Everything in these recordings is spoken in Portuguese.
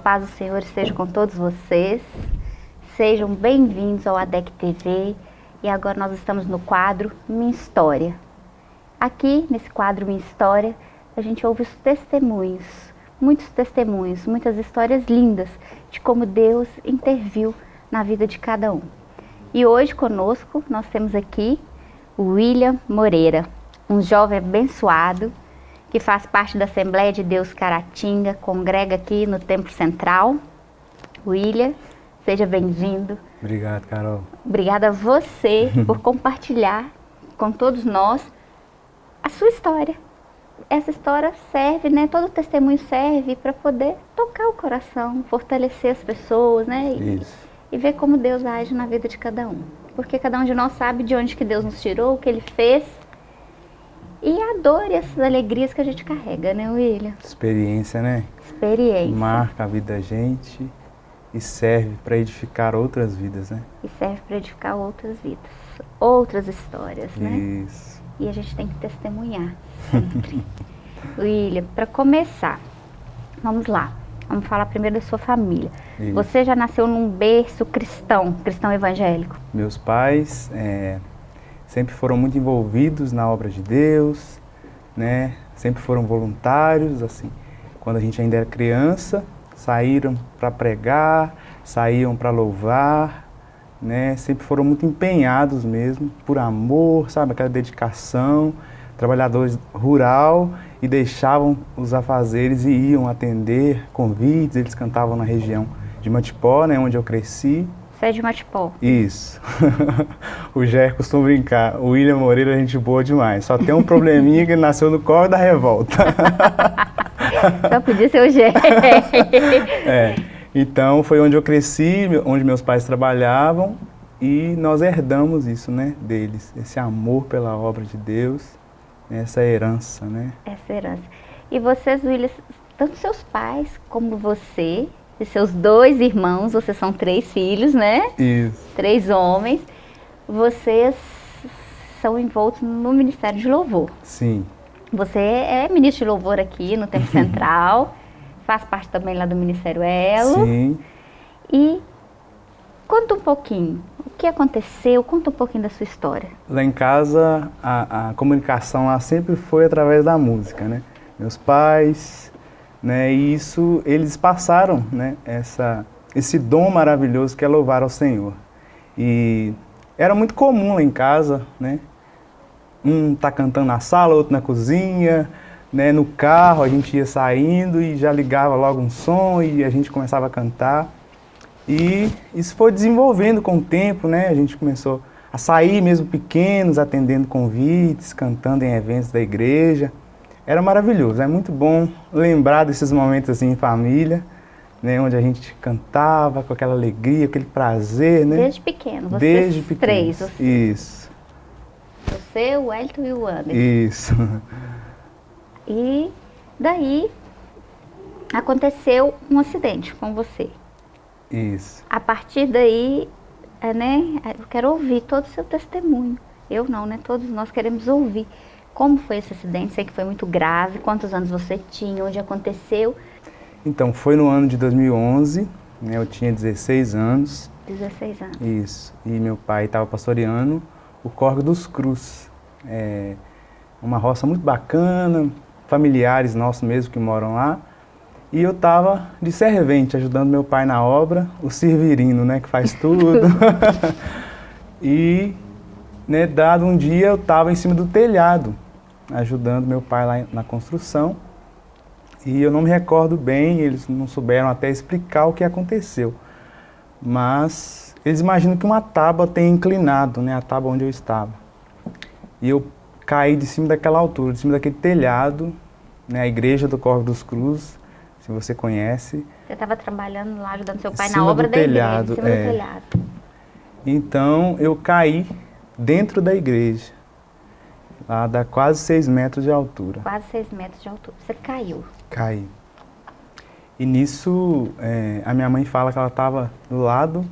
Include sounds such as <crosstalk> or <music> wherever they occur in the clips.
paz do Senhor esteja com todos vocês. Sejam bem-vindos ao ADEC TV e agora nós estamos no quadro Minha História. Aqui, nesse quadro Minha História, a gente ouve os testemunhos, muitos testemunhos, muitas histórias lindas de como Deus interviu na vida de cada um. E hoje conosco nós temos aqui o William Moreira, um jovem abençoado que faz parte da Assembleia de Deus Caratinga, congrega aqui no Templo Central. William, seja bem-vindo. Obrigado, Carol. Obrigada a você <laughs> por compartilhar com todos nós a sua história. Essa história serve, né? Todo testemunho serve para poder tocar o coração, fortalecer as pessoas, né? E. E ver como Deus age na vida de cada um. Porque cada um de nós sabe de onde que Deus nos tirou, o que Ele fez e a dor e essas alegrias que a gente carrega, né, William? Experiência, né? Experiência. Marca a vida da gente e serve para edificar outras vidas, né? E serve para edificar outras vidas, outras histórias, né? Isso. E a gente tem que testemunhar sempre. <laughs> William, para começar, vamos lá. Vamos falar primeiro da sua família. Isso. Você já nasceu num berço cristão, cristão evangélico? Meus pais é, sempre foram muito envolvidos na obra de Deus, né? Sempre foram voluntários, assim. Quando a gente ainda era criança, saíram para pregar, saíam para louvar, né? Sempre foram muito empenhados mesmo, por amor, sabe? Aquela dedicação, trabalhadores rural e deixavam os afazeres e iam atender convites, eles cantavam na região de Matipó, né, onde eu cresci, você é de Matipó. Isso. <laughs> o Jair costuma brincar. O William Moreira é gente boa demais. Só tem um probleminha que ele nasceu no colo da revolta. <laughs> Só podia ser o Jair. <laughs> é. Então foi onde eu cresci, onde meus pais trabalhavam e nós herdamos isso, né, deles. Esse amor pela obra de Deus, essa herança, né? Essa herança. E vocês, William, tanto seus pais como você, e seus dois irmãos, vocês são três filhos, né? Isso. Três homens. Vocês são envoltos no Ministério de Louvor. Sim. Você é ministro de louvor aqui no Tempo <laughs> Central, faz parte também lá do Ministério Elo. Sim. E conta um pouquinho, o que aconteceu, conta um pouquinho da sua história. Lá em casa, a, a comunicação lá sempre foi através da música, né? Meus pais, né? E isso, eles passaram né, essa, esse dom maravilhoso que é louvar ao Senhor. E era muito comum lá em casa, né? Um tá cantando na sala, outro na cozinha, né? No carro a gente ia saindo e já ligava logo um som e a gente começava a cantar. E isso foi desenvolvendo com o tempo, né? A gente começou a sair mesmo pequenos, atendendo convites, cantando em eventos da igreja era maravilhoso, é muito bom lembrar desses momentos assim em família, né, onde a gente cantava com aquela alegria, aquele prazer, né? Desde pequeno, vocês Desde pequeno. três. Você. Isso. Você, o Elton e o Anderson. Isso. <laughs> E daí aconteceu um acidente com você. Isso. A partir daí, é, né, eu quero ouvir todo o seu testemunho. Eu não, né? Todos nós queremos ouvir. Como foi esse acidente? Sei que foi muito grave. Quantos anos você tinha? Onde aconteceu? Então, foi no ano de 2011, né, eu tinha 16 anos. 16 anos. Isso. E meu pai estava pastoreando o Córrego dos Cruz. É uma roça muito bacana, familiares nossos mesmo que moram lá. E eu estava de servente, ajudando meu pai na obra, o Servirino, né, que faz tudo. <laughs> <laughs> e né, dado um dia eu estava em cima do telhado, ajudando meu pai lá na construção, e eu não me recordo bem, eles não souberam até explicar o que aconteceu. Mas eles imaginam que uma tábua tem inclinado, né, a tábua onde eu estava. E eu caí de cima daquela altura, de cima daquele telhado, né, a igreja do Corvo dos Cruz, se você conhece. Você estava trabalhando lá, ajudando seu pai na obra da telhado, igreja, em cima é. do telhado. Então eu caí dentro da igreja. Lá dá quase 6 metros de altura. Quase 6 metros de altura. Você caiu? Caí. E nisso, é, a minha mãe fala que ela estava do lado,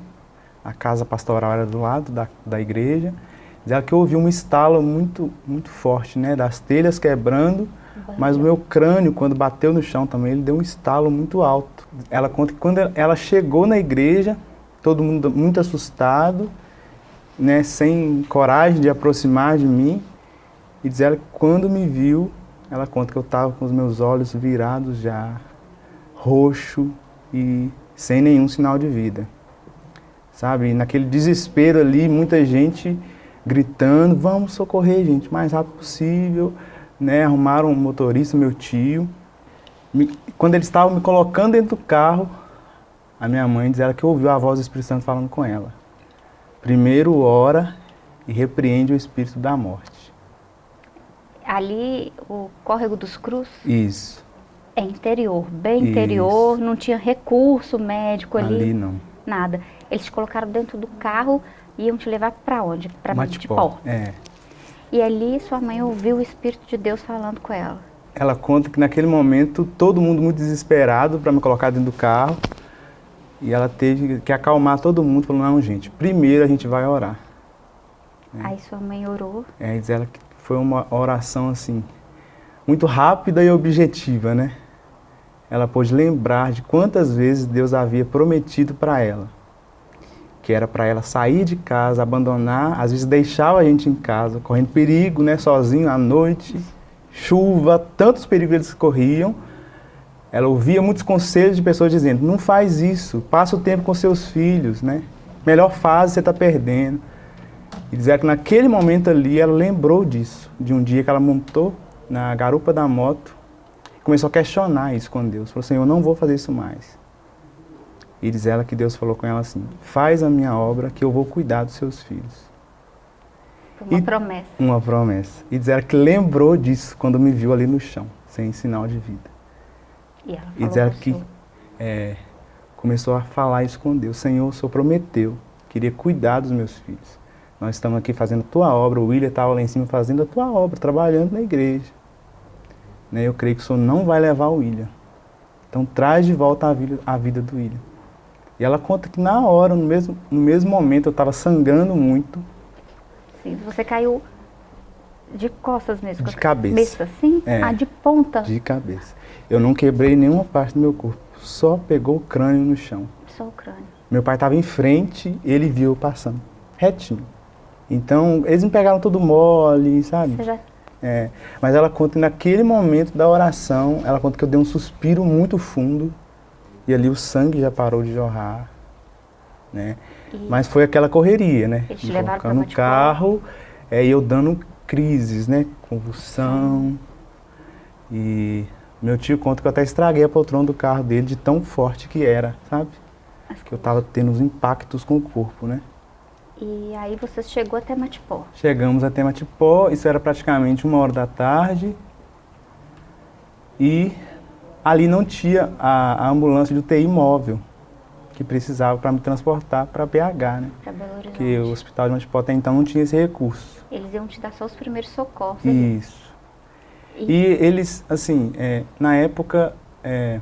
a casa pastoral era do lado da, da igreja, diz ela que ouviu um estalo muito, muito forte, né, das telhas quebrando, Mas o meu crânio, quando bateu no chão também, ele deu um estalo muito alto. Ela conta que quando ela chegou na igreja, todo mundo muito assustado, né, sem coragem de aproximar de mim, e diz ela que quando me viu, ela conta que eu estava com os meus olhos virados já, roxo e sem nenhum sinal de vida. Sabe, naquele desespero ali, muita gente gritando, vamos socorrer, gente, o mais rápido possível. Né, arrumaram um motorista, meu tio. Me, quando eles estavam me colocando dentro do carro, a minha mãe diz ela que ouviu a voz do Espírito Santo falando com ela. Primeiro ora e repreende o espírito da morte. Ali, o Córrego dos Cruz? Isso. É interior, bem Isso. interior, não tinha recurso médico ali. Ali não. Nada. Eles te colocaram dentro do carro e iam te levar para onde? Para Matipó. É. E ali sua mãe ouviu o Espírito de Deus falando com ela. Ela conta que naquele momento todo mundo muito desesperado para me colocar dentro do carro. E ela teve que acalmar todo mundo, falou, não gente, primeiro a gente vai orar. É. Aí sua mãe orou? É, diz ela que foi uma oração assim, muito rápida e objetiva, né? Ela pôde lembrar de quantas vezes Deus havia prometido para ela que era para ela sair de casa, abandonar, às vezes deixava a gente em casa, correndo perigo, né, sozinho à noite, chuva, tantos perigos eles corriam. Ela ouvia muitos conselhos de pessoas dizendo, não faz isso, passa o tempo com seus filhos, né? Melhor fase você está perdendo. E dizer que naquele momento ali ela lembrou disso, de um dia que ela montou na garupa da moto, começou a questionar isso com Deus. Falou assim, eu não vou fazer isso mais. E diz ela que Deus falou com ela assim, faz a minha obra que eu vou cuidar dos seus filhos. Uma e, promessa. Uma promessa. E diz ela que lembrou disso quando me viu ali no chão, sem sinal de vida. E, ela e diz ela que é, começou a falar isso com Deus. Senhor, o Senhor prometeu, queria cuidar dos meus filhos. Nós estamos aqui fazendo a tua obra, o William estava lá em cima fazendo a tua obra, trabalhando na igreja. Né, eu creio que o Senhor não vai levar o William. Então traz de volta a vida, a vida do William. E ela conta que na hora, no mesmo, no mesmo momento, eu estava sangrando muito. Sim, você caiu de costas mesmo? De cabeça. Cabeça, sim? É, ah, de ponta? De cabeça. Eu não quebrei nenhuma parte do meu corpo, só pegou o crânio no chão. Só o crânio. Meu pai estava em frente, ele viu eu passando, retinho. Então, eles me pegaram tudo mole, sabe? Você já... É, mas ela conta que naquele momento da oração, ela conta que eu dei um suspiro muito fundo, e ali o sangue já parou de jorrar, né? E Mas foi aquela correria, né? Eles levaram no carro, é, eu dando crises, né? Convulsão. E meu tio conta que eu até estraguei a poltrona do carro dele de tão forte que era, sabe? Que eu tava tendo os impactos com o corpo, né? E aí você chegou até Matipó? Chegamos até Matipó, isso era praticamente uma hora da tarde. E ali não tinha a, a ambulância de UTI móvel que precisava para me transportar para BH, né? Para Belo Horizonte. Que o hospital de Montipó até então não tinha esse recurso. Eles iam te dar só os primeiros socorros. Isso. E, e eles, assim, é, na época, é,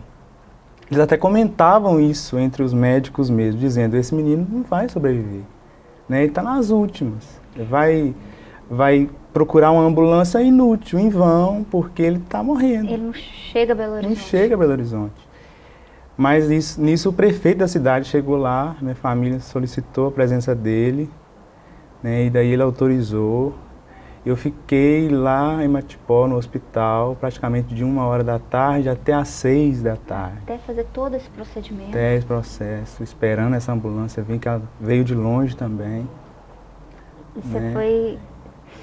eles até comentavam isso entre os médicos mesmo, dizendo, esse menino não vai sobreviver. Né? Ele está nas últimas. Ele vai, vai procurar uma ambulância inútil, em vão, porque ele está morrendo. Ele não chega a Belo Horizonte. Não chega a Belo Horizonte. Mas isso, nisso o prefeito da cidade chegou lá, minha família solicitou a presença dele, né, e daí ele autorizou. Eu fiquei lá em Matipó, no hospital, praticamente de uma hora da tarde até às seis da tarde. Até fazer todo esse procedimento? Até esse processo, esperando essa ambulância vir, que ela veio de longe também. E você né? foi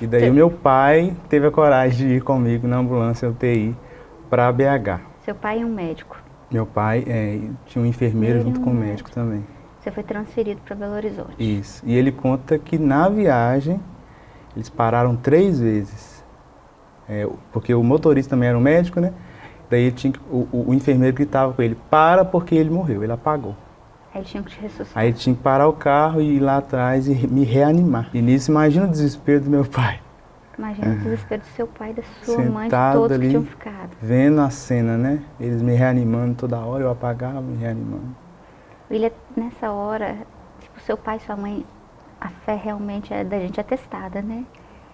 e daí o meu pai teve a coragem de ir comigo na ambulância UTI para BH. Seu pai é um médico? Meu pai é, tinha um enfermeiro junto com o médico, médico também. Você foi transferido para Belo Horizonte? Isso. E ele conta que na viagem eles pararam três vezes. É, porque o motorista também era um médico, né? Daí tinha, o, o, o enfermeiro gritava com ele, para porque ele morreu, ele apagou. Aí tinha que te ressuscitar. Aí tinha que parar o carro e ir lá atrás e me reanimar. E nisso, imagina o desespero do meu pai. Imagina o desespero do seu pai, da sua Sentado mãe, de todos ali, que tinham ficado. Vendo a cena, né? Eles me reanimando toda hora, eu apagava, me reanimando. William, nessa hora, tipo, seu pai e sua mãe, a fé realmente é da gente atestada, né?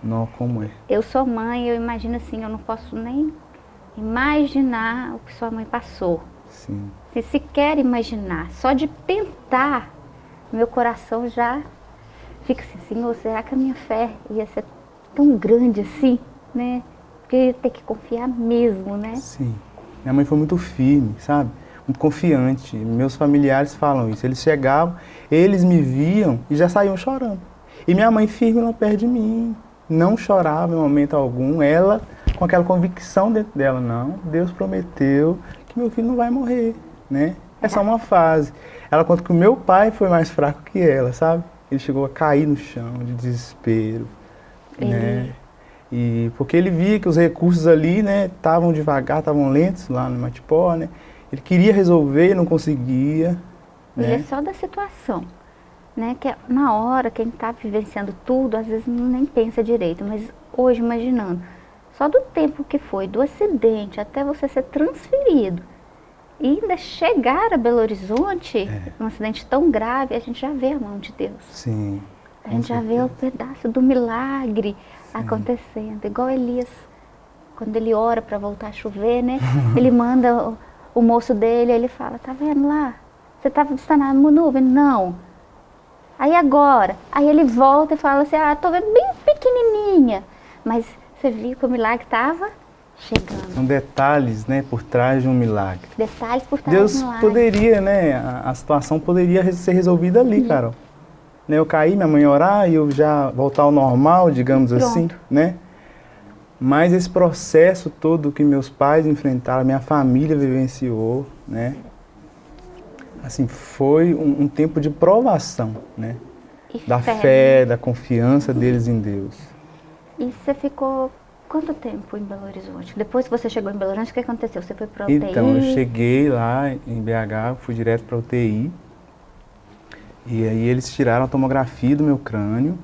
Não, como é? Eu sou mãe, eu imagino assim, eu não posso nem imaginar o que sua mãe passou. Sim. Se sequer imaginar, só de pensar, meu coração já fica assim, Senhor, será que a minha fé ia ser tão grande assim, né? Porque eu ia ter que confiar mesmo, né? Sim. Minha mãe foi muito firme, sabe? Confiante. Meus familiares falam isso. Eles chegavam, eles me viam e já saíam chorando. E minha mãe firme lá perto de mim, não chorava em momento algum. Ela, com aquela convicção dentro dela, não, Deus prometeu que meu filho não vai morrer, né? É só uma fase. Ela conta que o meu pai foi mais fraco que ela, sabe? Ele chegou a cair no chão de desespero, né? E porque ele via que os recursos ali, né, estavam devagar, estavam lentos lá no Matipó, né? Ele queria resolver e não conseguia, Ele é né? só da situação. Né? Que é- na hora, quem está vivenciando tudo, às vezes nem pensa direito, mas hoje, imaginando, só do tempo que foi, do acidente até você ser transferido e ainda chegar a Belo Horizonte, É. um acidente tão grave, a gente já vê a mão de Deus. Sim. A gente já vê o certeza. pedaço do milagre acontecendo. Igual Elias, quando ele ora para voltar a chover, né? ele manda o, moço dele, ele fala, tá vendo lá? Você tá, está na nuvem? Não. Aí agora, aí ele volta e fala assim, ah, tô vendo bem pequenininha. Mas você viu que o milagre estava chegando. São detalhes, né, por trás de um milagre. Detalhes por trás Deus do milagre. poderia, né, a, a situação poderia ser resolvida ali, Carol. Né, eu caí, minha mãe orar e eu já voltar ao normal, digamos assim, Pronto. né? Mas esse processo todo que meus pais enfrentaram, minha família vivenciou, né? Assim, foi um, um tempo de provação, né? E Da fé, da confiança deles em Deus. E você ficou quanto tempo em Belo Horizonte? Depois que você chegou em Belo Horizonte, o que aconteceu? Você foi para UTI? Então, eu cheguei lá em BH, fui direto para UTI. E aí eles tiraram a tomografia do meu crânio.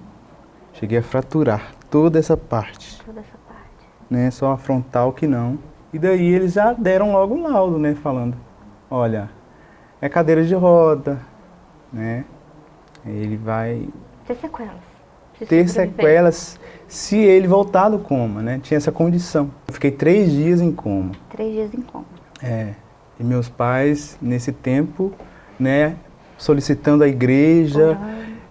Cheguei a fraturar toda essa parte, Toda essa parte. Né? Só a frontal que não. E daí eles já deram logo um laudo, né? Falando, olha, é cadeira de roda, né? Ele vai Ter sequelas. Se ter sequelas se ele voltar do coma, né? Tinha essa condição. Eu fiquei três dias em coma. Três dias em coma. É. E meus pais, nesse tempo, né, solicitando a igreja.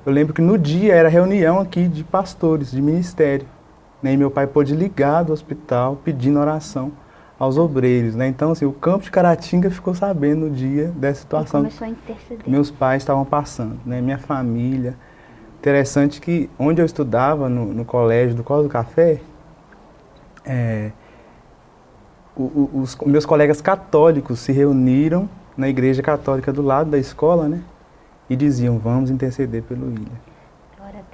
Eu lembro que no dia era reunião aqui de pastores, de ministério. Né, e meu pai pôde ligar do hospital pedindo oração aos obreiros. Né? Então, assim, o campo de Caratinga ficou sabendo no dia dessa E situação começou a interceder. meus pais estavam passando, né? minha família. Interessante que onde eu estudava, no, no colégio do Colo do Café, é, os meus colegas católicos se reuniram na igreja católica do lado da escola, né? E diziam, vamos interceder pelo William.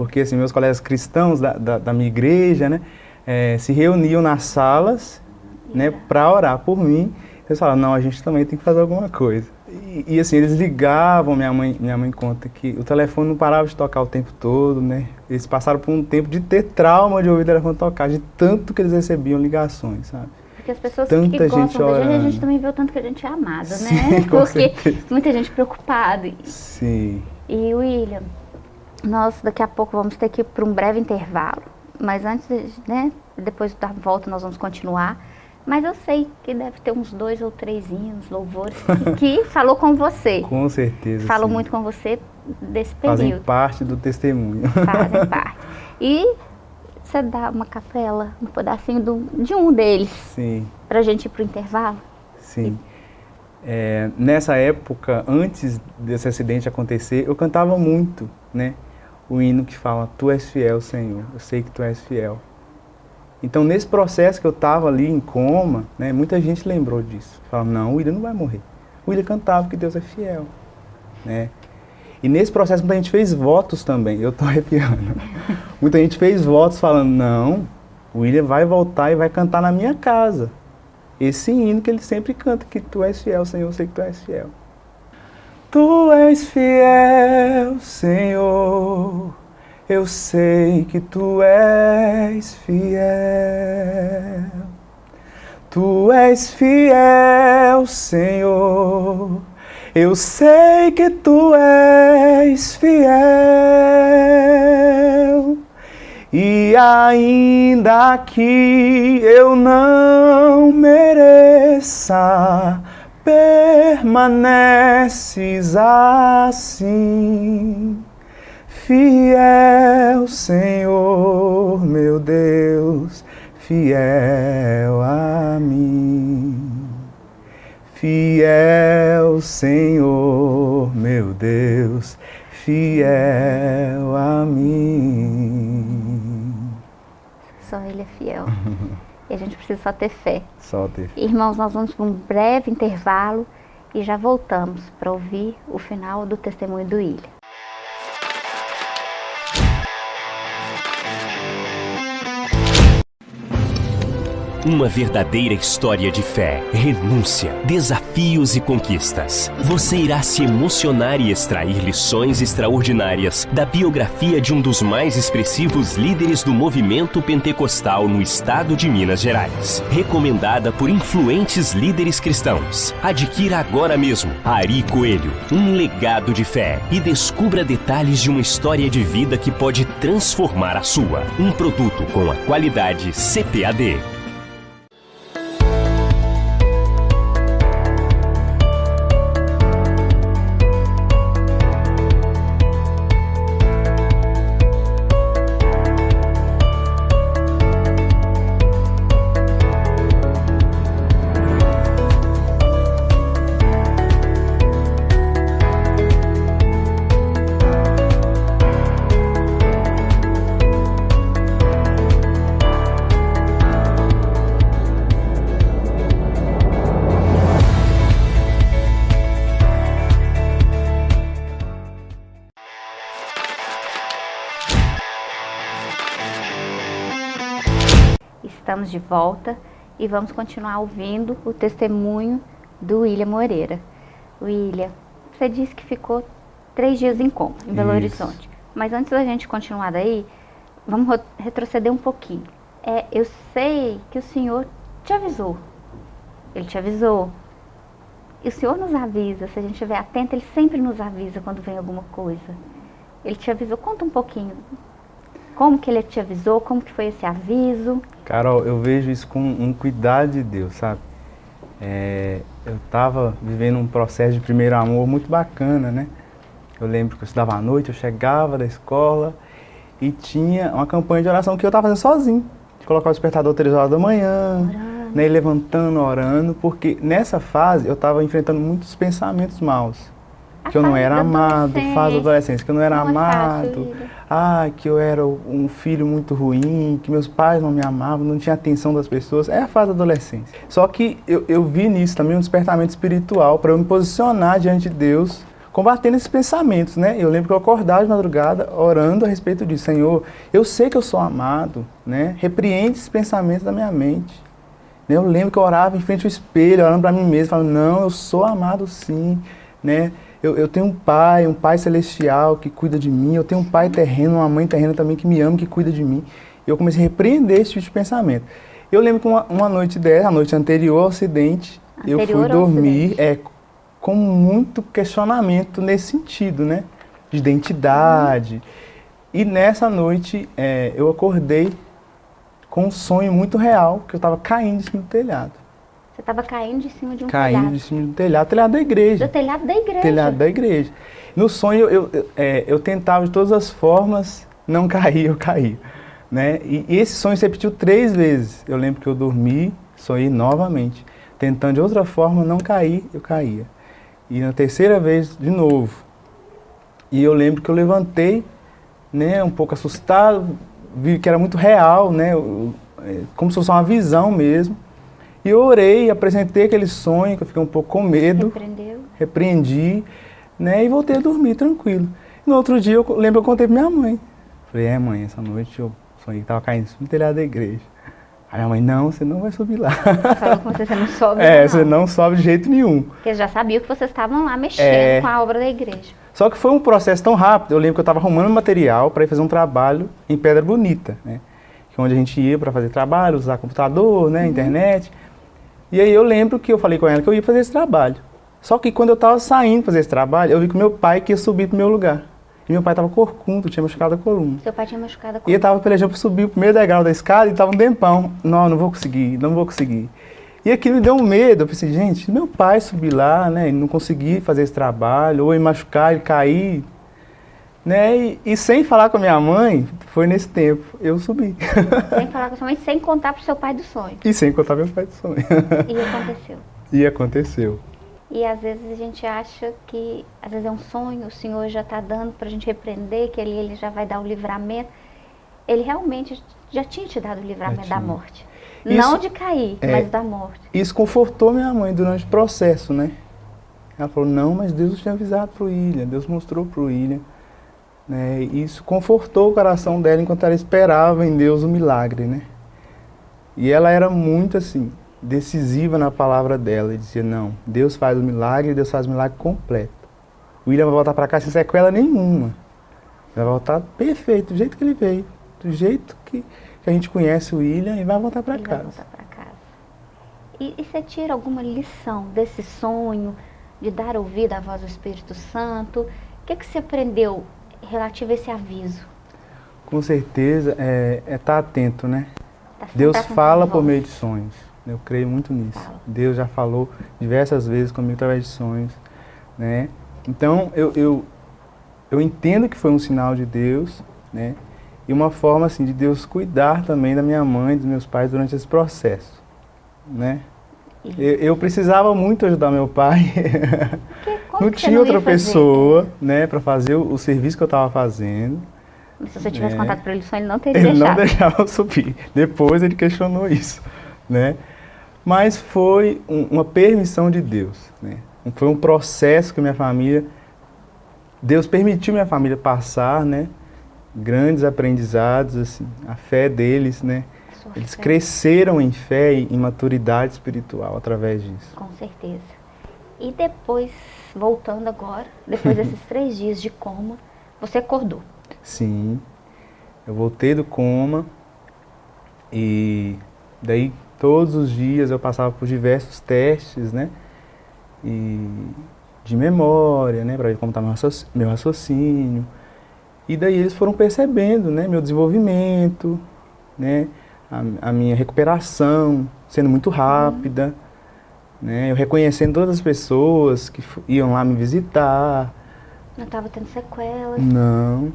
Porque assim, meus colegas cristãos da, da, da minha igreja, né? eh, se reuniam nas salas, né? Para orar por mim. Eles falavam, não, a gente também tem que fazer alguma coisa. E, e, assim, eles ligavam, minha mãe, minha mãe conta que o telefone não parava de tocar o tempo todo, né? Eles passaram por um tempo de ter trauma de ouvir o telefone tocar, de tanto que eles recebiam ligações, sabe? Porque as pessoas Tanta que gostam gente da gente, a gente também vê o tanto que a gente é amado, Sim, né? com <laughs> Porque certeza. muita gente preocupada. Sim. E William, nós daqui a pouco vamos ter que ir para um breve intervalo. Mas antes, né? Depois da volta nós vamos continuar. Mas eu sei que deve ter uns dois ou três hinos, louvores, que, <laughs> falou com você. Com certeza. Falou sim. muito com você desse Fazem período. parte do testemunho. Fazem <laughs> parte. E você dá uma capela, um pedacinho do, de um deles, Sim. pra gente ir pro intervalo? Sim. É, nessa época, antes desse acidente acontecer, eu cantava muito, né? O hino que fala, Tu és fiel, Senhor, eu sei que Tu és fiel. Então, nesse processo que eu estava ali em coma, né, muita gente lembrou disso. Falava, não, o William não vai morrer. O William cantava que Deus é fiel, né? E nesse processo muita gente fez votos também, eu estou <laughs> arrepiando. muita gente fez votos falando, não, o William vai voltar e vai cantar na minha casa esse hino que ele sempre canta, que tu és fiel, Senhor, eu sei que tu és fiel. Tu és fiel, Senhor, eu sei que tu és fiel. Tu és fiel, Senhor, eu sei que tu és fiel. E ainda que eu não mereça, permaneces assim. Fiel Senhor, meu Deus, fiel a mim. Fiel Senhor, meu Deus, fiel a mim. Só Ele é fiel. <laughs> e a gente precisa só ter fé. Só ter fé. Irmãos, nós vamos para um breve intervalo e já voltamos para ouvir o final do testemunho do Ilha. Uma verdadeira história de fé, renúncia, desafios e conquistas. Você irá se emocionar e extrair lições extraordinárias da biografia de um dos mais expressivos líderes do movimento pentecostal no estado de Minas Gerais. Recomendada por influentes líderes cristãos. Adquira agora mesmo Ari Coelho, um legado de fé e descubra detalhes de uma história de vida que pode transformar a sua. Um produto com a qualidade CPAD. Estamos de volta e vamos continuar ouvindo o testemunho do William Moreira. William, você disse que ficou três dias em coma, em Belo Isso. Horizonte. Mas antes da gente continuar daí, vamos retroceder um pouquinho. É, eu sei que o Senhor te avisou. Ele te avisou. E o Senhor nos avisa, se a gente estiver atento, Ele sempre nos avisa quando vem alguma coisa. Ele te avisou. Conta um pouquinho como que ele te avisou? Como que foi esse aviso? Carol, eu vejo isso com um cuidado de Deus, sabe? É, eu estava vivendo um processo de primeiro amor muito bacana, né? Eu lembro que eu estudava à noite, eu chegava da escola e tinha uma campanha de oração que eu estava fazendo sozinho. De colocar o despertador três horas da manhã, né, levantando, orando, porque nessa fase eu estava enfrentando muitos pensamentos maus que eu não era amado, fase da adolescência, que eu não era é amado, ah, que eu era um filho muito ruim, que meus pais não me amavam, não tinha atenção das pessoas, é a fase da adolescência. Só que eu, eu vi nisso também um despertamento espiritual para eu me posicionar diante de Deus, combatendo esses pensamentos, né? Eu lembro que eu acordava de madrugada orando a respeito disso, Senhor, eu sei que eu sou amado, né? Repreende esses pensamentos da minha mente. Eu lembro que eu orava em frente ao espelho, orando para mim mesmo, falando, não, eu sou amado sim, né? Eu, eu, tenho um pai, um pai celestial que cuida de mim, eu tenho um pai terreno, uma mãe terrena também que me ama, que cuida de mim. Eu comecei a repreender esse tipo de pensamento. Eu lembro que uma, uma noite dessa, a noite anterior ao acidente, anterior eu fui dormir é, com muito questionamento nesse sentido, né? De identidade. Uhum. E nessa noite é, eu acordei com um sonho muito real, que eu estava caindo em cima do telhado. Você estava caindo de cima de um caindo telhado. Caindo de cima do telhado, telhado da igreja. Do telhado da igreja. Telhado da igreja. No sonho, eu, eu, é, eu tentava de todas as formas não <laughs> cair, eu caía. Né? E, e esse sonho se repetiu três vezes. Eu lembro que eu dormi, sonhei novamente. Tentando de outra forma não cair, eu caía. E na terceira vez, de novo. E eu lembro que eu levantei, né, um pouco assustado, vi que era muito real, né, é, como se fosse uma visão mesmo. E eu orei, apresentei aquele sonho, que eu fiquei um pouco com medo. Repreendeu. Repreendi, né? E voltei a dormir tranquilo. E no outro dia, eu lembro que eu contei pra minha mãe. Falei, é mãe, essa noite eu sonhei que tava caindo no telhado da igreja. Aí minha mãe, não, você não vai subir lá. Falou com você, você não sobe <laughs> É, não. você não sobe de jeito nenhum. Porque já sabia que vocês estavam lá mexendo é... com a obra da igreja. Só que foi um processo tão rápido, eu lembro que eu estava arrumando material para ir fazer um trabalho em Pedra Bonita, né? Que é onde a gente ia para fazer trabalho, usar computador, né, uhum. internet. E aí eu lembro que eu falei com ela que eu ia fazer esse trabalho. Só que quando eu estava saindo fazer esse trabalho, eu vi que meu pai queria subir para o meu lugar. e meu pai estava corcunda, tinha machucado a coluna. Seu pai tinha machucado a coluna. E ele estava pelejando para subir o primeiro degrau da escada e estava um tempão. Não, não vou conseguir, não vou conseguir. E aquilo me deu um medo. Eu pensei, gente, meu pai subir lá, né, e não conseguir fazer esse trabalho, ou ele machucar, ele cair, né? E, e, sem falar com a minha mãe, foi nesse tempo, eu subi. Sem falar com a sua mãe, sem contar para o seu pai do sonho. E sem contar meu pai do sonho. E aconteceu. <laughs> E aconteceu. E às vezes a gente acha que, às vezes é um sonho, o Senhor já está dando para a gente repreender, que ele, ele já vai dar o livramento. Ele realmente já tinha te dado o livramento da morte. Isso, Não de cair, é, mas da morte. Isso confortou minha mãe durante o processo, né? Ela falou, não, mas Deus tinha avisado para o William, Deus mostrou para o William. Né? Isso confortou o coração dela enquanto ela esperava em Deus o milagre, né? E ela era muito assim, decisiva na palavra dela. E dizia, não, Deus faz o milagre, Deus faz o milagre completo. O William vai voltar para cá sem sequela nenhuma. Vai voltar perfeito, do jeito que ele veio. Do jeito que, que a gente conhece o William e vai voltar para casa. Voltar casa. E, e você tira alguma lição desse sonho de dar ouvido à voz do Espírito Santo? O que, que você aprendeu relativo a esse aviso? Com certeza, é estar é tá atento, né? Tá Deus fala por meio de sonhos. Eu creio muito nisso. Fala. Deus já falou diversas vezes comigo através de sonhos, né? Então, eu, eu, eu entendo que foi um sinal de Deus, né? E uma forma, assim, de Deus cuidar também da minha mãe, dos meus pais durante esse processo, né? Eu, eu, precisava muito ajudar meu pai. Não tinha não outra pessoa, né, para fazer o, o, serviço que eu estava fazendo. Se você tivesse né? contato para ele, só ele não teria ele deixado. Ele não deixava eu subir. Depois ele questionou isso, né? Mas foi um, uma permissão de Deus, né? Foi um processo que minha família, Deus permitiu minha família passar, né? Grandes aprendizados, assim, a fé deles, né? Eles fé. cresceram em fé e em maturidade espiritual através disso. Com certeza. E depois, voltando agora, depois <laughs> desses três dias de coma, você acordou? Sim. Eu voltei do coma e daí todos os dias eu passava por diversos testes, né? E de memória, né? Para ver como estava tá meu raciocínio. E daí eles foram percebendo, né? Meu desenvolvimento, né? a, a minha recuperação sendo muito rápida, né? Eu reconhecendo todas as pessoas que iam lá me visitar. Não estava tendo sequelas? Não.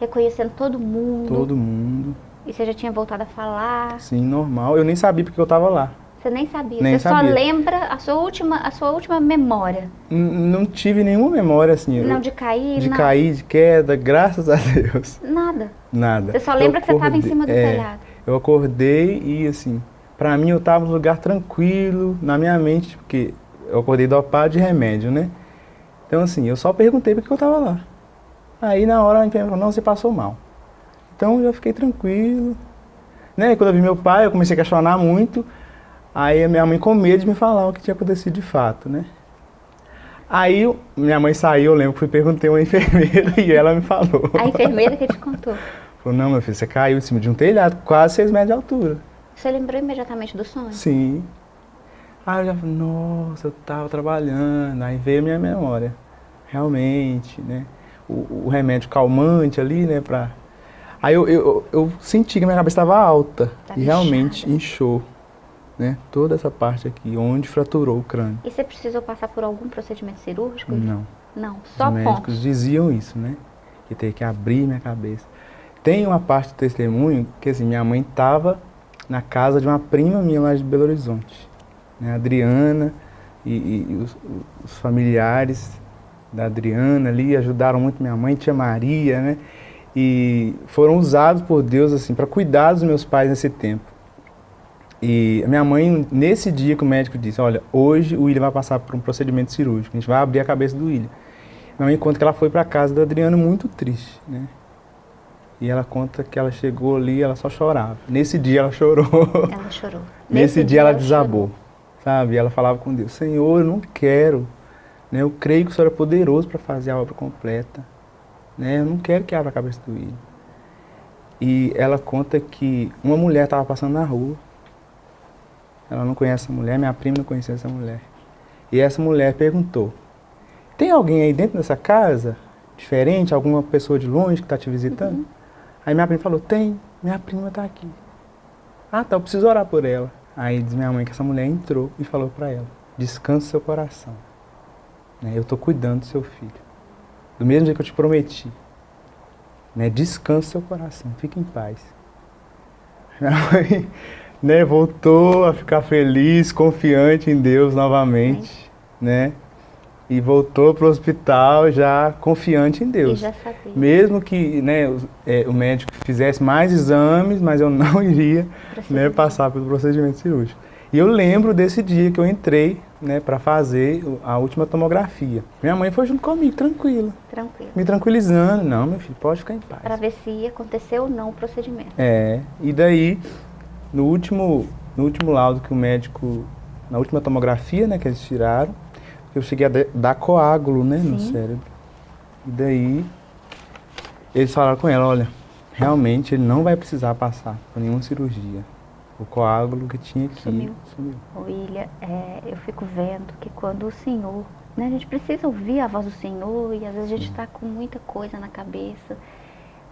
Reconhecendo todo mundo? Todo mundo. E você já tinha voltado a falar? Sim, normal. Eu nem sabia porque eu estava lá. Você nem sabia? Nem você sabia. só lembra a sua última, a sua última memória? N não tive nenhuma memória assim. Não, de cair? De nada. cair, de queda, graças a Deus. Nada? Nada. Você só lembra eu que você estava em cima do é, telhado? Eu acordei e assim, para mim eu estava num lugar tranquilo, na minha mente, porque eu acordei dopado de remédio, né? Então assim, eu só perguntei porque eu estava lá. Aí na hora a enfermeira falou, não, você passou mal. Então eu fiquei tranquilo. Né? Quando eu vi meu pai, eu comecei a questionar muito. Aí a minha mãe com medo de me falar o que tinha acontecido de fato, né? Aí minha mãe saiu, eu lembro que fui perguntei a uma <laughs> enfermeira e ela me falou. A enfermeira que te contou? Falou, não, meu filho, você caiu em cima de um telhado, quase 6 metros de altura. Você lembrou imediatamente do sonho? Sim. Aí eu já falei, nossa, eu tava trabalhando, aí veio a minha memória. Realmente, né? O, o remédio calmante ali, né, pra... Aí eu, eu, eu senti que minha cabeça estava alta tá e realmente inchou, né? Toda essa parte aqui, onde fraturou o crânio. E você precisou passar por algum procedimento cirúrgico? Não. Não, só Os médicos diziam isso, né? Que teria que abrir minha cabeça. Tem uma parte do testemunho que assim, minha mãe estava na casa de uma prima minha lá de Belo Horizonte. Né? Adriana e, e os, os, familiares da Adriana ali ajudaram muito minha mãe, tia Maria, né? E foram usados por Deus assim para cuidar dos meus pais nesse tempo. E minha mãe, nesse dia que o médico disse, olha, hoje o William vai passar por um procedimento cirúrgico, a gente vai abrir a cabeça do William. Minha mãe conta que ela foi para casa da Adriana muito triste, né? E ela conta que ela chegou ali ela só chorava. Nesse dia ela chorou. Ela chorou. <laughs> Nesse, Nesse dia, dia, ela, desabou. Chorou. Sabe? Ela falava com Deus, Senhor, eu não quero. Né? Eu creio que o Senhor é poderoso para fazer a obra completa. Né? Eu não quero que abra a cabeça do filho. E ela conta que uma mulher estava passando na rua. Ela não conhece essa mulher, minha prima não conhecia essa mulher. E essa mulher perguntou, tem alguém aí dentro dessa casa? diferente, alguma pessoa de longe que está te visitando? Uhum. Aí minha prima falou, tem, minha prima está aqui. Ah, tá, eu preciso orar por ela. Aí diz minha mãe que essa mulher entrou e falou para ela, descanse seu coração. Né, eu estou cuidando do seu filho. Do mesmo jeito que eu te prometi. Né, descanse seu coração, fique em paz. <laughs> Minha mãe né, voltou a ficar feliz, confiante em Deus novamente. Né? E voltou para o hospital já confiante em Deus. E já sabia. Mesmo que né, o, é, o, médico fizesse mais exames, mas eu <laughs> não iria né, passar pelo procedimento cirúrgico. E eu lembro desse dia que eu entrei né, para fazer a última tomografia. Minha mãe foi junto comigo, tranquila. Tranquila. Me tranquilizando. Não, meu filho, pode ficar em paz. Para ver se ia acontecer ou não o procedimento. É, e daí, no último, no último laudo que o médico, na última tomografia né, que eles tiraram, eu cheguei a dar coágulo, né, Sim. no cérebro. E daí, eles falaram com ela, olha, realmente ele não vai precisar passar por nenhuma cirurgia. O coágulo que tinha aqui sumiu. sumiu. William, é, eu fico vendo que quando o Senhor, né, a gente precisa ouvir a voz do Senhor e às vezes a gente está com muita coisa na cabeça.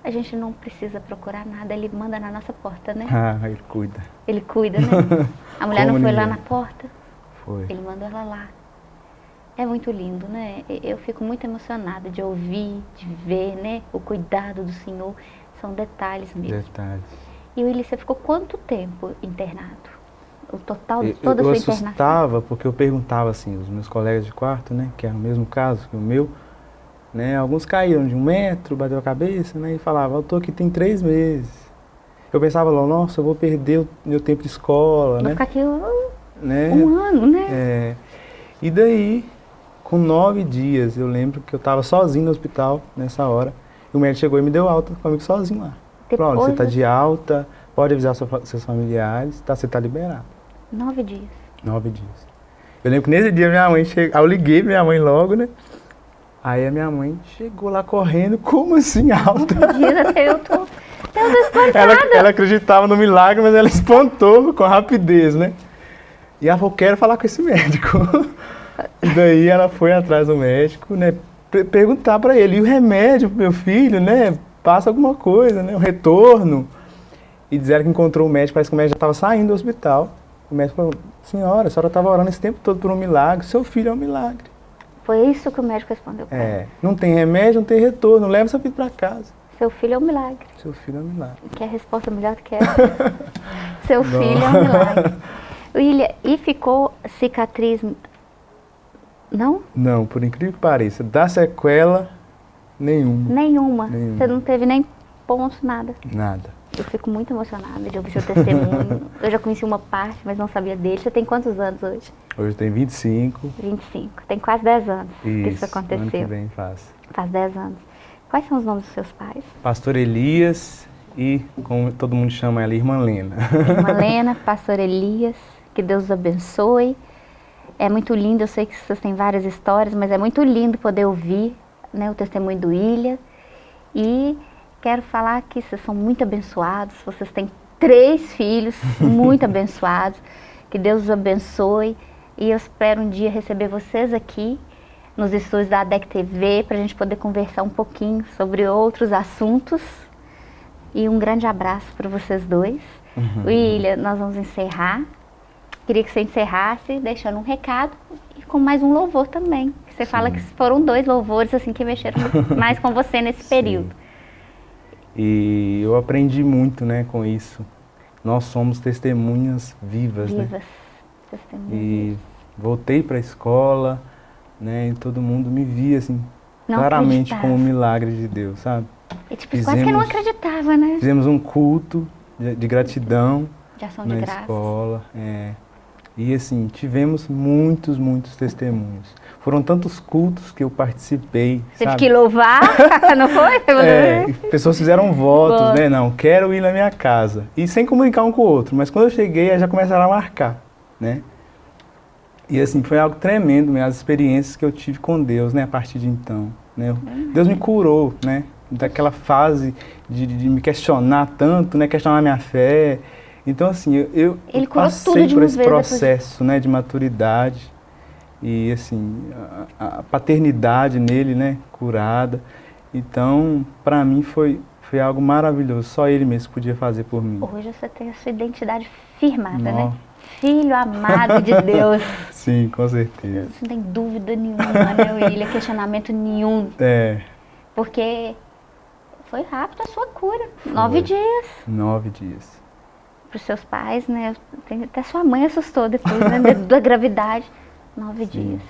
A gente não precisa procurar nada, ele manda na nossa porta, né? <laughs> Ah, ele cuida. Ele cuida, né? <laughs> A mulher Como não foi ninguém. lá na porta? Foi. Ele mandou ela lá. É muito lindo, né? Eu fico muito emocionada de ouvir, de ver, né? O cuidado do Senhor. São detalhes mesmo. Detalhes. E o Willi, você ficou quanto tempo internado? O total de toda eu, a sua internação? Eu assustava porque eu perguntava assim, os meus colegas de quarto, né? Que era o mesmo caso que o meu. Né, alguns caíram de um metro, bateu a cabeça, né? E falavam, eu tô aqui tem três meses. Eu pensava lá, nossa, eu vou perder o meu tempo de escola, vou né? ficar aqui um, né? um ano, né? É. E daí, com nove dias, eu lembro que eu estava sozinho no hospital nessa hora. E o médico chegou e me deu alta comigo sozinho lá. Depois... Falou, você está de alta, pode avisar seus familiares, tá, você está liberado. Nove dias. Nove dias. Eu lembro que nesse dia minha mãe chegou, eu liguei minha mãe logo, né? Aí a minha mãe chegou lá correndo, como assim alta? eu tô, eu tô <laughs> ela, ela acreditava no milagre, mas ela espantou com rapidez, né? E ela falou, quero falar com esse médico. <laughs> E daí ela foi atrás do médico, né? Perguntar para ele, e o remédio pro meu filho, né? Passa alguma coisa, né? O retorno. E disseram que encontrou o médico, parece que o médico já estava saindo do hospital. O médico falou, senhora, a senhora estava orando esse tempo todo por um milagre, seu filho é um milagre. Foi isso que o médico respondeu É, não tem remédio, não tem retorno, leva seu filho para casa. Seu filho é um milagre. Seu filho é um milagre. Que a resposta melhor do que essa. <laughs> seu filho é um milagre. William, e ficou cicatriz não? Não, por incrível que pareça. Da sequela, nenhuma. Nenhuma. nenhuma. Você não teve nem ponto, nada? Nada. Eu fico muito emocionada de ouvir seu testemunho. <laughs> eu já conheci uma parte, mas não sabia dele. Você tem quantos anos hoje? Hoje eu tenho 25. 25. Tem quase 10 anos isso, que isso aconteceu. Ano que vem faz. Faz 10 anos. Quais são os nomes dos seus pais? Pastor Elias e, como todo mundo chama ela, Irmã Lena. Irmã <laughs> Lena, Pastor Elias. Que Deus os abençoe. É muito lindo, eu sei que vocês têm várias histórias, mas é muito lindo poder ouvir né, o testemunho do Ilha. E quero falar que vocês são muito abençoados, vocês têm três filhos <laughs> muito abençoados. Que Deus os abençoe. E eu espero um dia receber vocês aqui nos estúdios da ADEC TV para a gente poder conversar um pouquinho sobre outros assuntos. E um grande abraço para vocês dois. Uhum. William, nós vamos encerrar. Queria que você encerrasse deixando um recado e com mais um louvor também. Você Sim. fala que foram dois louvores assim que mexeram <laughs> mais com você nesse Sim. período. E eu aprendi muito, né, com isso. Nós somos testemunhas vivas, vivas. né? Testemunhas. E voltei para a escola, né, e todo mundo me via assim, não claramente acreditava. como um milagre de Deus, sabe? E tipo, fizemos, quase que não acreditava, né? Fizemos um culto de, de gratidão de ação na de escola, é. E assim, tivemos muitos, muitos testemunhos. Foram tantos cultos que eu participei. Teve sabe? que louvar, <laughs> não foi? <laughs> É, <laughs> pessoas fizeram votos, Boa. né? Não, quero ir na minha casa. E sem comunicar um com o outro. Mas quando eu cheguei, já começaram a marcar, né? E assim, foi algo tremendo, né? as experiências que eu tive com Deus, né? A partir de então. Né? Deus me curou, né? Daquela fase de, de me questionar tanto, né? Questionar minha fé. Então, assim, eu, eu Ele passei por esse processo de... né, de maturidade e, assim, a, a, paternidade nele, né, curada. Então, para mim foi, foi algo maravilhoso, só ele mesmo podia fazer por mim. Hoje você tem a sua identidade firmada, né? Nó. né? Filho amado de Deus. <laughs> Sim, com certeza. Não tem dúvida nenhuma, né, William? Questionamento nenhum. É. Porque foi rápido a sua cura. Foi. Nove dias. Nove dias. Para os seus pais, né? Até sua mãe assustou depois né, da gravidade. <laughs> Nove Sim. dias.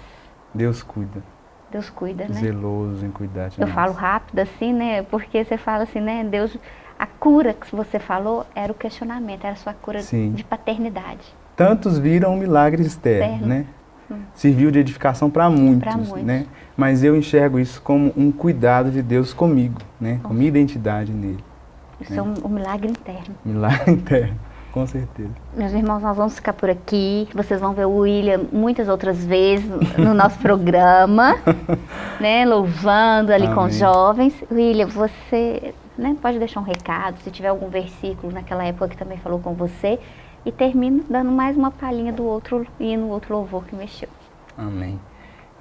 Deus cuida. Deus cuida, né? Zeloso em cuidar de Eu nós. falo rápido assim, né? Porque você fala assim, né? Deus, a cura que você falou era o questionamento, era a sua cura Sim. de paternidade. Tantos viram um milagre externo, né? Hum. Serviu de edificação para muitos, muitos, né? Mas eu enxergo isso como um cuidado de Deus comigo, né? Com minha identidade nele. Isso né? é um, um milagre interno. Milagre <laughs> interno. Com certeza. Meus irmãos, nós vamos ficar por aqui. Vocês vão ver o William muitas outras vezes no nosso <laughs> programa, né? Louvando ali Amém. com os jovens. William, você né, pode deixar um recado, se tiver algum versículo naquela época que também falou com você. E termino dando mais uma palhinha do outro hino, outro louvor que mexeu. Amém.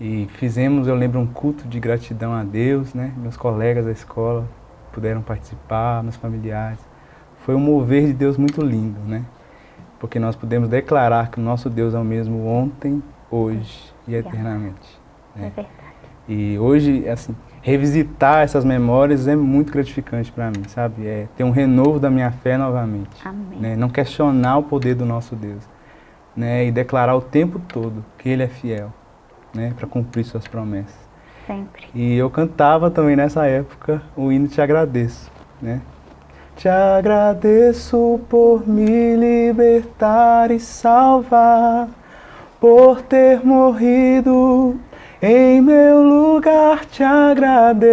E fizemos, eu lembro, um culto de gratidão a Deus, né? Meus colegas da escola puderam participar, meus familiares foi um mover de Deus muito lindo, né? Porque nós podemos declarar que o nosso Deus é o mesmo ontem, hoje e eternamente. Né? É verdade. E hoje, assim, revisitar essas memórias é muito gratificante para mim, sabe? É ter um renovo da minha fé novamente. Amém. Né? Não questionar o poder do nosso Deus. Né? E declarar o tempo todo que Ele é fiel, né? Para cumprir suas promessas. Sempre. E eu cantava também nessa época o hino Te Agradeço, né? Te agradeço por me libertar e salvar, por ter morrido em meu lugar. Te agradeço,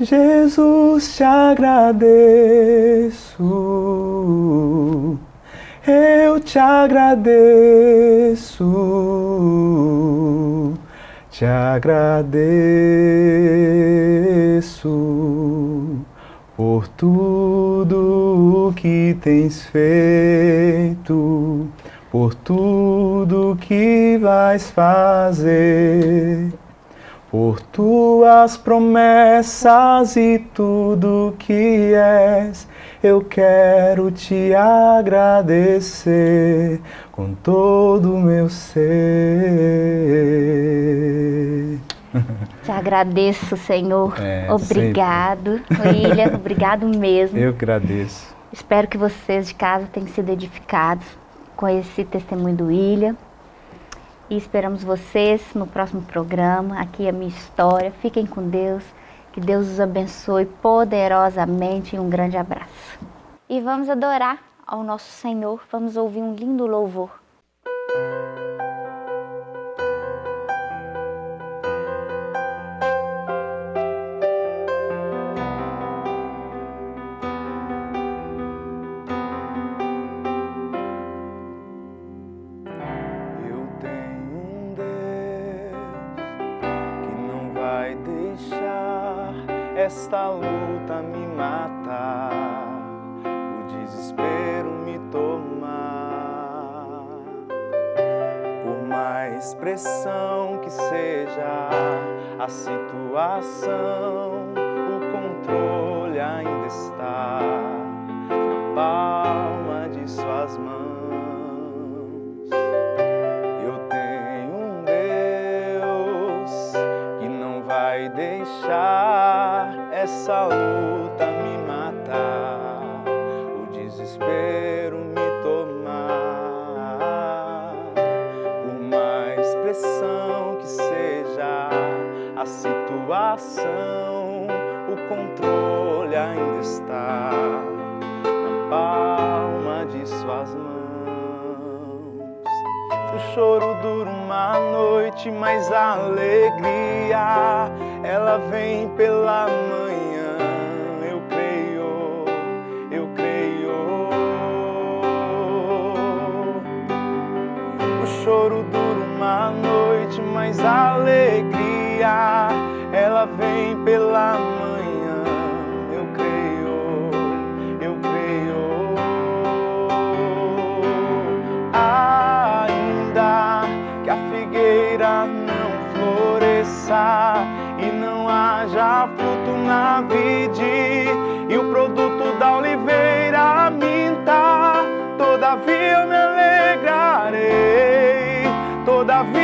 Jesus, te agradeço. Eu te agradeço, te agradeço por tudo que tens feito, por tudo que vais fazer, por tuas promessas e tudo que és eu quero te agradecer com todo o meu ser. <laughs> Te agradeço, Senhor. É, obrigado, William. <laughs> obrigado mesmo. Eu agradeço. Espero que vocês de casa tenham sido edificados com esse testemunho do William. E esperamos vocês no próximo programa. Aqui é a minha história. Fiquem com Deus. Que Deus os abençoe poderosamente e um grande abraço. E vamos adorar ao nosso Senhor, vamos ouvir um lindo louvor. Situação, o controle ainda está na palma de suas mãos. O choro dura uma noite, mas a alegria ela vem pela manhã. Eu creio, eu creio. O choro dura uma noite, mas a alegria pela manhã. Eu creio, eu creio. Ainda que a figueira não floresça e não haja fruto na vide e o produto da oliveira minta, todavia eu me alegrarei. Todavia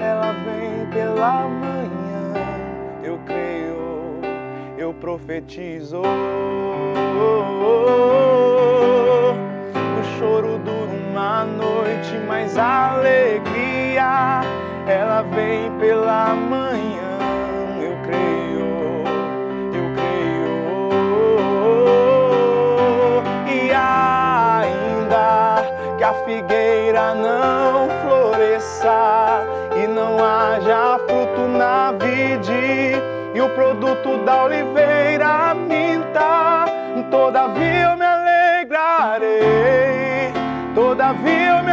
ela vem pela manhã. Eu creio, eu profetizo. O choro dura uma noite, mas a alegria ela vem pela manhã. Eu creio, eu creio. E ainda que a figueira não haja fruto na vide e o produto da oliveira minta, todavia eu me alegrarei, todavia eu me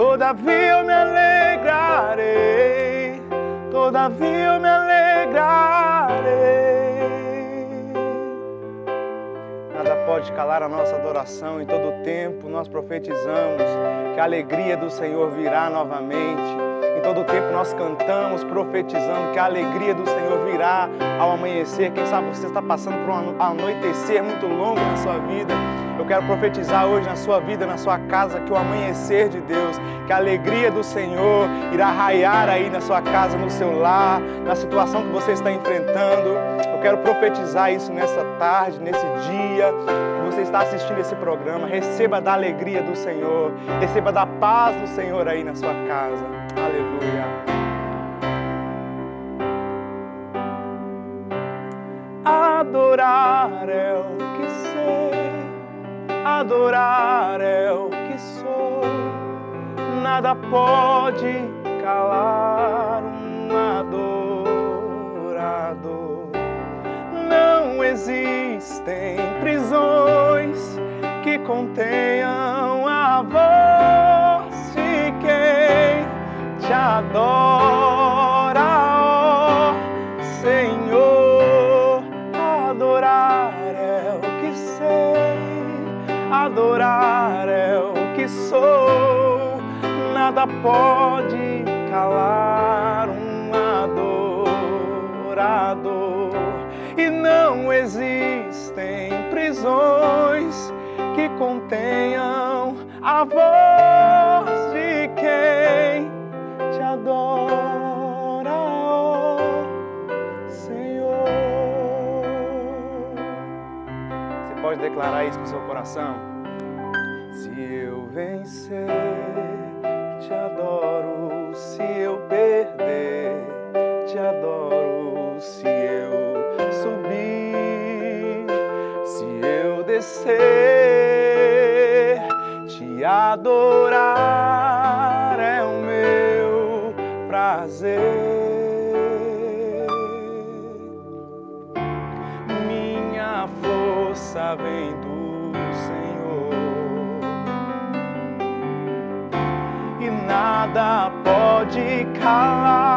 todavia eu me alegrarei, todavia eu me alegrarei. Nada pode calar a nossa adoração, em todo tempo nós profetizamos que a alegria do Senhor virá novamente. Em todo tempo nós cantamos profetizando que a alegria do Senhor virá ao amanhecer. Quem sabe você está passando por um anoitecer muito longo na sua vida. Eu quero profetizar hoje na sua vida, na sua casa, que o amanhecer de Deus, que a alegria do Senhor irá raiar aí na sua casa, no seu lar, na situação que você está enfrentando. Eu quero profetizar isso nessa tarde, nesse dia que você está assistindo esse programa. Receba da alegria do Senhor, receba da paz do Senhor aí na sua casa. Aleluia. Adorar é o que sei, adorar é o que sou. Nada pode calar um adorador. Não existem prisões que contenham a voz de quem te adora, adorar é o que sou. Nada pode calar um adorador. E não existem prisões que contenham a voz de quem te adora, Senhor. Você pode declarar isso com seu coração? Se eu vencer, te adoro. Se eu perder, te adoro. Se eu subir, se eu descer, te adorar é o meu prazer. Minha força vem pode